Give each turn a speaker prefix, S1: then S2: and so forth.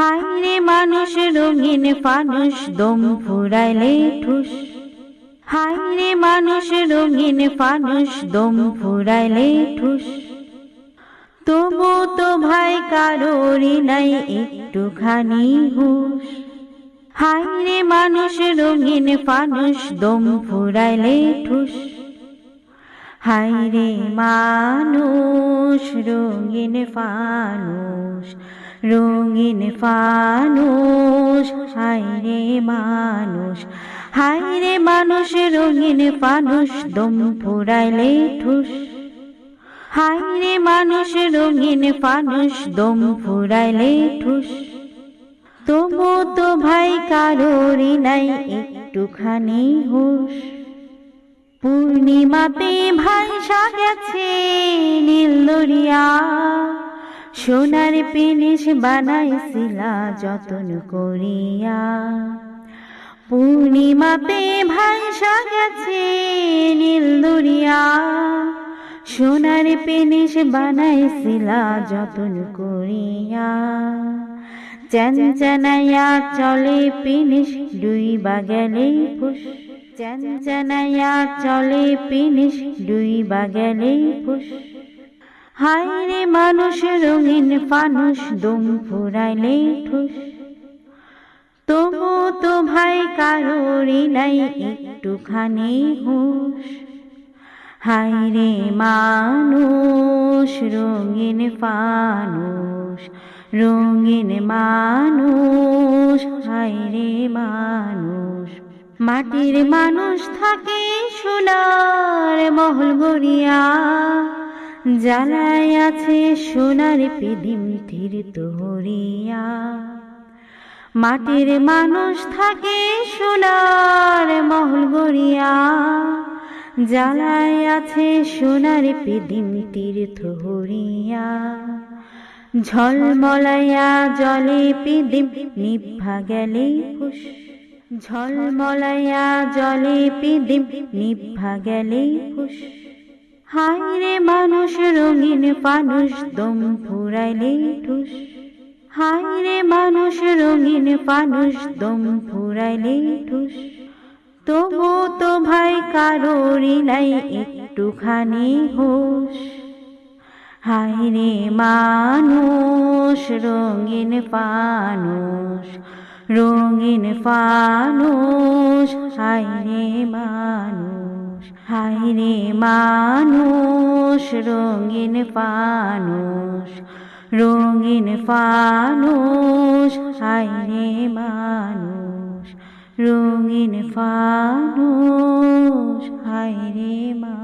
S1: High রে মানুষ রঙিন ফানুষ, দম ফুরাইলে ঠুস। হাই রে মানুষ রঙিন ফানুষ, দম ফুরাইলে ঠুস। তবু তো ভাই কারোরই নাই একটুখানি হুশ। হাই রে মানুষ রঙিন ফানুষ, দম ফুরাইলে ঠুস। হাই রে মানুষ রঙিন ফানুষ রঙিন ফানুষ হাই রে মানুষ হাই রে মানুষ রঙিন ফানুষ দম ফুরাইলে ঠুস। হাই রে মানুষ রঙিন ফানুষ দম ফুরাইলে ঠুস। তবু তো ভাই কারোরই নাই একটুখানি হুশ। পূর্ণিমাতে ভাইসা গেছে নীল দরিয়া। সোনার পেনিস বানাইছিলা যতন করিয়া। পূর্ণিমাতে ভাইসা গেছে নীল দরিয়া। সোনার পেনিস বানাইছিলা যতন করিয়া। চঞ্চনায়া চলে পিনিস ডুইবা গেলে ফুস চঞ্চনায়া চলে পিনিস ডুইবা গেলে ফুস হাই রে মানুষ রঙিন ফানুষ, দম ফুরাইলে ঠুস। তবু তো ভাই কারোরই নাই, একটুখানি হুশ। হাই রে মানুষ রঙিন ফানুষ, রঙিন মানুষ হাই রে মানুষ। মাটির মানুষ থাকে সোনার মহল গড়িয়া। জ্বালায় আছে সোনার পিদিম তীর তোহরিয়া। মাটির মানুষ থাকে সোনার মহল গড়িয়া। জ্বালায় আছে সোনার পিদিম তীর্থ হরিয়া ঝলমলাইয়া জলে পিদিম নিভা গেলে ফুস ঝলমলাইয়া জলে পিদিম, নিভা গেলে ফুস হাই রে মানুষ, রঙিন পানুষ, দম ফুরাইলে ঠুস। হাই রে মানুষ, রঙিন পানুষ, দম ফুরাইলে ঠুস। তবু তো ভাই কারোরই নাই, একটুখানি হোস হাই রে মানুষ, রঙিন ফানুষ রঙিন ফানুষ হাইরে মানুষ হাইরে মানুষ, রঙিন ফানুষ রঙিন ফানুষ হাইরে মানুষ, রঙিন ফানুষ হাইরে মানুষ